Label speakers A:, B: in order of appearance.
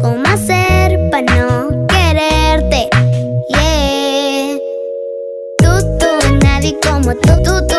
A: ¿Cómo hacer para no quererte? Yeah. Tú, tú, nadie como tú, tú, tú.